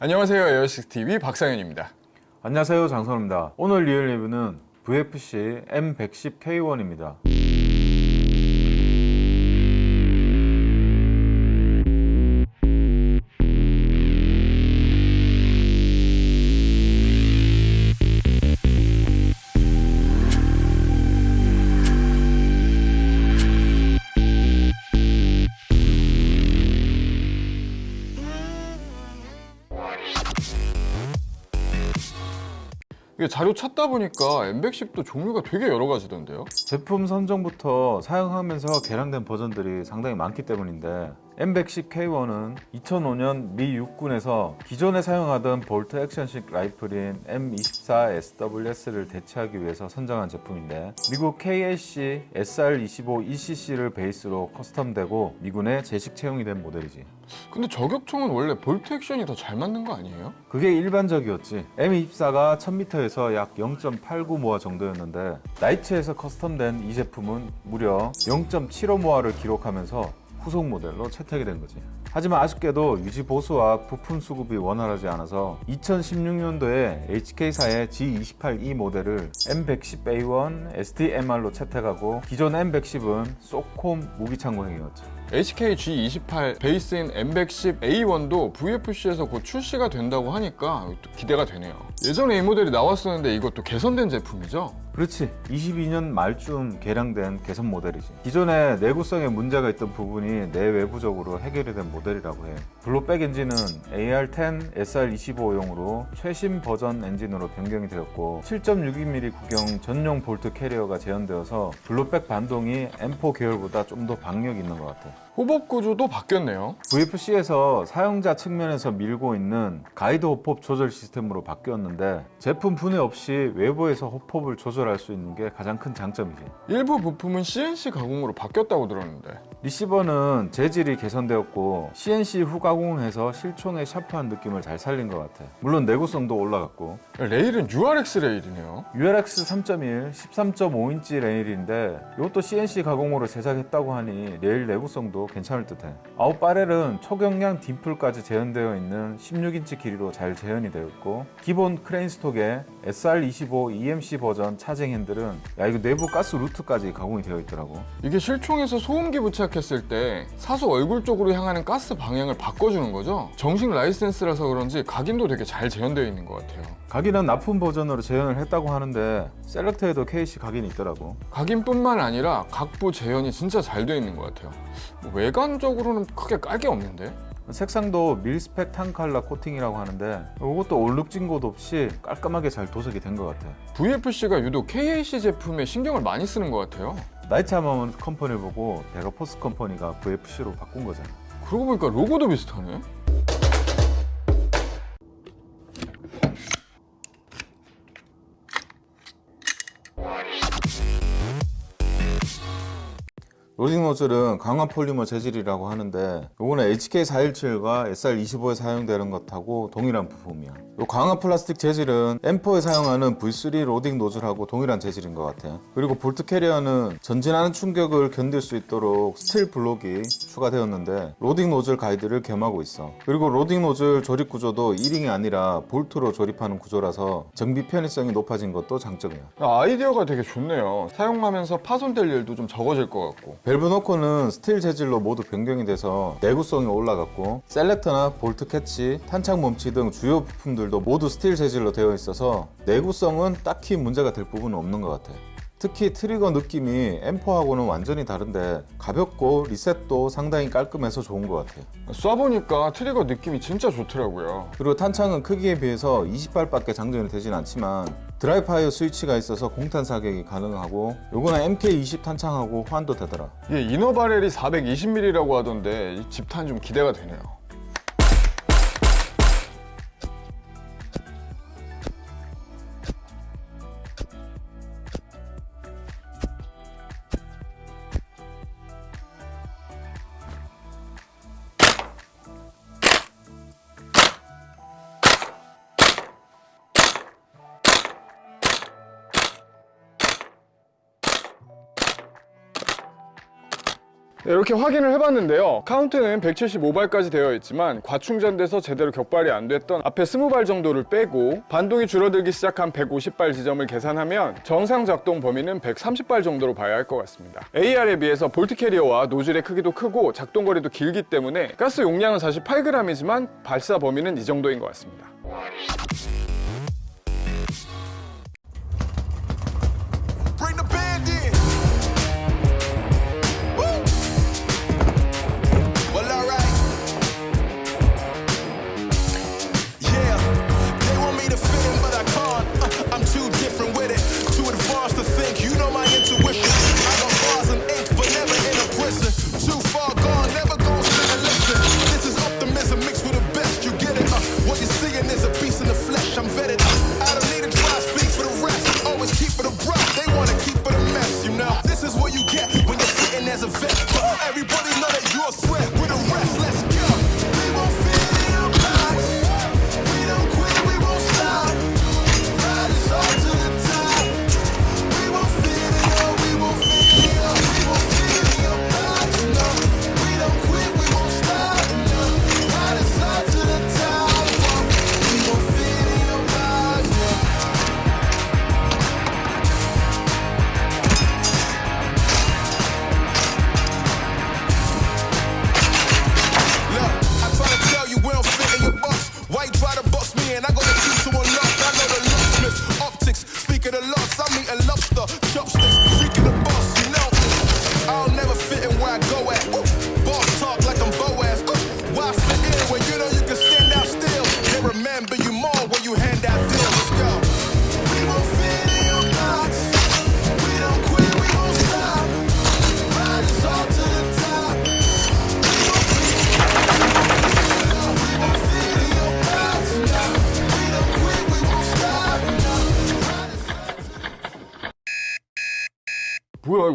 안녕하세요. 에어식스TV 박상현입니다. 안녕하세요. 장선호입니다. 오늘 리얼 리뷰는 VFC M110K1입니다 이게 자료 찾다 보니까 M110도 종류가 되게 여러 가지던데요? 제품 선정부터 사용하면서 개량된 버전들이 상당히 많기 때문인데 M110K1은 2005년 미 육군에서 기존에 사용하던 볼트 액션식 라이플인 M24SWS를 대체하기 위해서 선정한 제품인데 미국 KAC SR25 ECC를 베이스로 custom되고 미군에 제식 채용이 된 모델이지 근데 저격총은 원래 볼트 액션이 더 잘 맞는 거 아니에요? 그게 일반적이었지 M24가 1000m에서 약 0.89모아 정도였는데 나이츠에서 커스텀된 이 제품은 무려 0.75모아를 기록하면서 후속 모델로 채택이 된 거지. 하지만 아쉽게도 유지 보수와 부품 수급이 원활하지 않아서 2016년도에 HK사의 G28E 모델을 M110A1 STMR로 채택하고 기존 M110은 소콤 무기 창고행이었지 HK G28 베이스인 M110A1도 VFC에서 곧 출시가 된다고 하니까 또 기대가 되네요 예전에 이 모델이 나왔었는데 이것도 개선된 제품이죠? 그렇지. 22년 말쯤 개량된 개선 모델이지. 기존에 내구성에 문제가 있던 부분이 내외부적으로 해결이 된 모델이라고 해. blowback 엔진은 AR10 SR25용으로 최신 버전 엔진으로 변경이 되었고 7.62mm 구경 전용 bolt carrier가 재현되어서 blowback 반동이 M4 계열보다 좀 더 박력 있는 것 같아 hop-up 구조도 바뀌었네요. VFC에서 사용자 측면에서 밀고 있는 가이드 hop-up 조절 시스템으로 바뀌었는데 제품 분해 없이 외부에서 hop-up을 조절할 수 있는 게 가장 큰 장점이지. 일부 부품은 CNC 가공으로 바뀌었다고 들었는데 receiver는 재질이 개선되었고 CNC 후가공을 해서 실총의 샤프한 느낌을 잘 살린 것 같아. 물론 내구성도 올라갔고. 레일은 URX 레일이네요. URX 3.1 13.5인치 레일인데 이것도 CNC 가공으로 제작했다고 하니 레일 내구성도 괜찮을 듯해. out barrel은 초경량 dimple까지 재현되어 있는 16인치 길이로 잘 재현이 되어 있고 기본 crane stock에 SR25 EMC 버전 차쟁 핸들은 야 이거 내부 가스 루트까지 가공이 되어 있더라고. 이게 실총에서 소음기 부착 했을 때 사수 얼굴 쪽으로 향하는 가스 방향을 바꿔주는 거죠? 정식 라이센스라서 그런지 각인도 되게 잘 재현되어 있는 것 같아요. 각인은 납품 버전으로 재현을 했다고 하는데 셀렉터에도 KC 각인이 있더라고. 각인뿐만 아니라 각부 재현이 진짜 잘 되어 있는 것 같아요. 뭐 외관적으로는 크게 깔 게 없는데? 색상도 밀스펙 탄 칼라 코팅이라고 하는데 이것도 얼룩진 곳 없이 깔끔하게 잘 도색이 된 것 같아. VFC가 유독 KAC 제품에 신경을 많이 쓰는 것 같아요 Knight's Armament Company 보고 Vega Force Company가 VFC로 바꾼 거잖아 그러고 보니까 로고도 비슷하네 loading nozzle은 강화 polymer 재질이라고 하는데 이거는 HK417과 SR25에 사용되는 것하고 동일한 부품이야. 이 강화 플라스틱 재질은 M4에 사용하는 V3 로딩 노즐하고 동일한 재질인 것 같아. 그리고 볼트 캐리어는 전진하는 충격을 견딜 수 있도록 스틸 블록이 추가되었는데 로딩 노즐 가이드를 겸하고 있어. 그리고 로딩 노즐 조립 구조도 E링이 아니라 볼트로 조립하는 구조라서 정비 편의성이 높아진 것도 장점이야 아이디어가 되게 좋네요. 사용하면서 파손될 일도 좀 적어질 것 같고 밸브 노커는 스틸 재질로 모두 변경이 돼서 내구성이 올라갔고 selector나 볼트 캐치, 탄창 멈치 등 주요 부품들도 모두 스틸 재질로 되어 있어서 내구성은 딱히 문제가 될 부분은 없는 것 같아요. 특히 트리거 느낌이 M4하고는 완전히 다른데 가볍고 리셋도 상당히 깔끔해서 좋은 것 같아요. 쏴보니까 트리거 느낌이 진짜 좋더라고요. 그리고 탄창은 크기에 비해서 20발밖에 장전이 되진 않지만 dry fire 스위치가 있어서 공탄 사격이 가능하고 요거는 MK20 탄창하고 호환도 되더라. 이게 inner barrel이 420mm라고 하던데 이 집탄 좀 기대가 되네요 네, 이렇게 확인을 해봤는데요. 카운트는 175발까지 되어 있지만 과충전돼서 제대로 격발이 안 됐던 앞에 20발 정도를 빼고 반동이 줄어들기 시작한 150발 지점을 계산하면 정상 작동 범위는 130발 정도로 봐야 할 것 같습니다. AR에 비해서 볼트 캐리어와 노즐의 크기도 크고 작동 거리도 길기 때문에 가스 용량은 사실 8g이지만 발사 범위는 이 정도인 것 같습니다.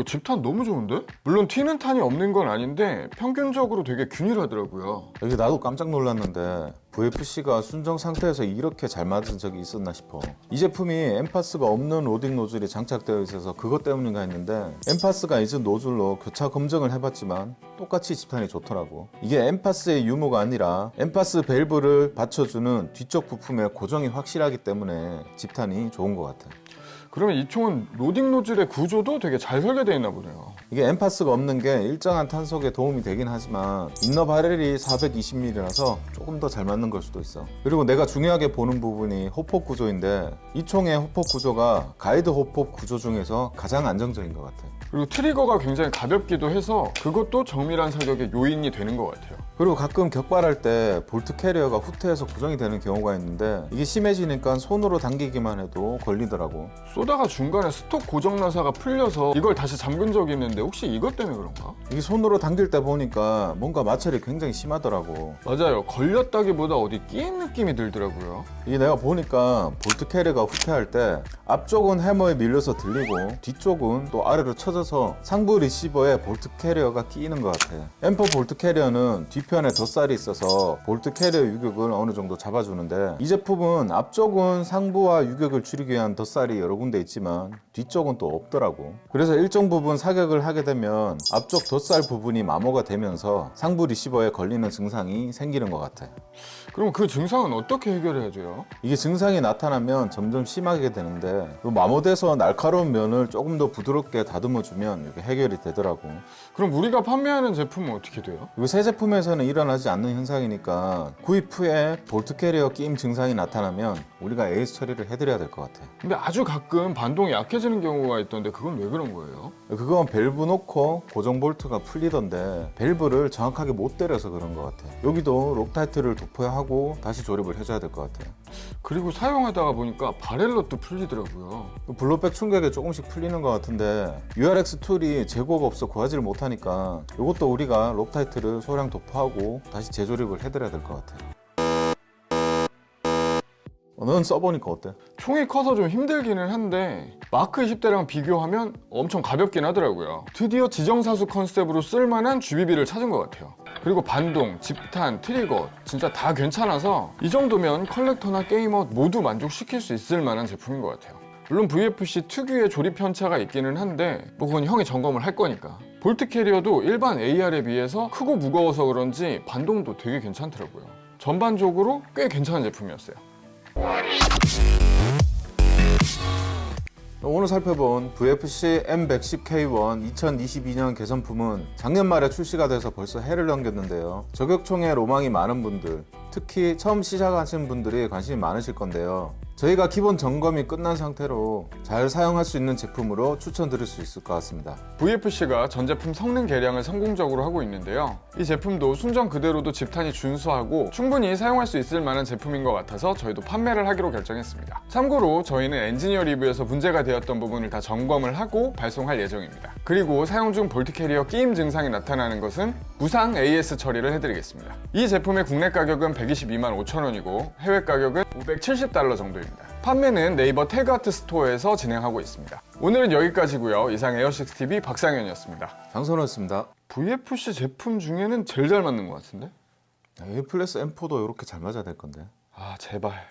이거 집탄 너무 좋은데? 물론 튀는 탄이 없는 건 아닌데 평균적으로 되게 균일하더라고요. 여기 나도 깜짝 놀랐는데 VFC가 순정 상태에서 이렇게 잘 맞은 적이 있었나 싶어 이 제품이 NPAS가 없는 로딩 노즐이 장착되어 있어서 그것 때문인가 했는데 NPAS가 있은 노즐로 교차 검증을 해봤지만 똑같이 집탄이 좋더라고 이게 NPAS의 유무가 아니라 NPAS 밸브를 받쳐주는 뒤쪽 부품의 고정이 확실하기 때문에 집탄이 좋은 것 같아 그러면 이 총은 로딩 노즐의 구조도 되게 잘 설계되어 있나 보네요. 이게 NPAS가 없는 게 일정한 탄속에 도움이 되긴 하지만 inner barrel이 420mm라서 조금 더 잘 맞는 걸 수도 있어 그리고 내가 중요하게 보는 부분이 hop-up 구조인데 이 총의 hop-up 구조가 가이드 hop-up 구조 중에서 가장 안정적인 것 같아 그리고 트리거가 굉장히 가볍기도 해서 그것도 정밀한 사격의 요인이 되는 것 같아요. 그리고 가끔 격발할 때 볼트 캐리어가 후퇴해서 고정이 되는 경우가 있는데 이게 심해지니까 손으로 당기기만 해도 걸리더라고 쏘다가 중간에 stock 고정 나사가 풀려서 이걸 다시 잠근 적이 있는데 혹시 이것 때문에 그런가? 이게 손으로 당길 때 보니까 뭔가 마찰이 굉장히 심하더라고 맞아요. 걸렸다기보다 어디 끼인 느낌이 들더라고요. 이게 내가 보니까 볼트 캐리어가 후퇴할 때 앞쪽은 해머에 밀려서 들리고 뒤쪽은 또 아래로 쳐져서 상부 리시버에 볼트 캐리어가 끼이는 것 같아 M4 볼트 캐리어는 뒤편에 덧살이 있어서 볼트 캐리어 유격을 어느 정도 잡아주는데 이 제품은 앞쪽은 상부와 유격을 줄이기 위한 덧살이 여러 군데 있지만 뒤쪽은 또 없더라고 그래서 일정 부분 사격을 하게 되면 앞쪽 덧살 부분이 마모가 되면서 상부 리시버에 걸리는 증상이 생기는 것 같아 그럼 그 증상은 어떻게 해결해야 돼요? 이게 증상이 나타나면 점점 심하게 되는데 요 마모돼서 날카로운 면을 조금 더 부드럽게 다듬어주면 이게 해결이 되더라고 그럼 우리가 판매하는 제품은 어떻게 돼요? 새 제품에서는 일어나지 않는 현상이니까 구입 후에 볼트 캐리어 끼임 증상이 나타나면 우리가 AS 처리를 해드려야 될 것 같아 근데 아주 가끔 반동이 약해지는 경우가 있던데 그건 왜 그런 거예요? 그건 밸브 노커 고정 볼트가 풀리던데 밸브를 정확하게 못 때려서 그런 것 같아 여기도 록타이트를 도포해야 하고 다시 조립을 해줘야 될 것 같아 그리고 사용하다가 보니까 barrel nut도 풀리더라고요. blowback 충격에 조금씩 풀리는 것 같은데 URX tool이 재고가 없어 구하지를 못하니까 이것도 우리가 록타이트를 소량 도포하고 다시 재조립을 해드려야 될 것 같아요 어, 넌 써보니까 어때? 총이 커서 좀 힘들기는 한데 마크 20대랑 비교하면 엄청 가볍긴 하더라고요. 드디어 지정사수 컨셉으로 쓸만한 GBB를 찾은 것 같아요. 그리고 반동, 집탄, 트리거 진짜 다 괜찮아서 이 정도면 collector나 게이머 모두 만족시킬 수 있을 만한 제품인 것 같아요. 물론 VFC 특유의 조립 편차가 있기는 한데 뭐 그건 형이 점검을 할 거니까 볼트 캐리어도 일반 AR에 비해서 크고 무거워서 그런지 반동도 되게 괜찮더라고요 전반적으로 꽤 괜찮은 제품이었어요 오늘 살펴본 VFC M110K1 2022년 개선품은 작년 말에 출시가 돼서 벌써 해를 넘겼는데요. 저격총에 로망이 많은 분들, 특히 처음 시작하시는 분들이 관심이 많으실 건데요. 저희가 기본 점검이 끝난 상태로 잘 사용할 수 있는 제품으로 추천드릴 수 있을 것 같습니다. VFC가 전 제품 성능 개량을 성공적으로 하고 있는데요. 이 제품도 순정 그대로도 집탄이 준수하고 충분히 사용할 수 있을 만한 제품인 것 같아서 저희도 판매를 하기로 결정했습니다. 참고로 저희는 엔지니어 리뷰에서 문제가 되었던 부분을 다 점검을 하고 발송할 예정입니다. 그리고 사용 중 볼트 캐리어 끼임 증상이 나타나는 것은 무상 AS 처리를 해드리겠습니다. 이 제품의 국내 가격은 122만 5천 원이고 해외 가격은 570달러 정도입니다. 판매는 네이버 태그아트 스토어에서 진행하고 있습니다. 오늘은 여기까지고요. 이상 에어식스TV 박상현이었습니다. 장선호였습니다. VFC 제품 중에는 제일 잘 맞는 것 같은데? A 플러스 M4도 이렇게 잘 맞아야 될 건데. 아 제발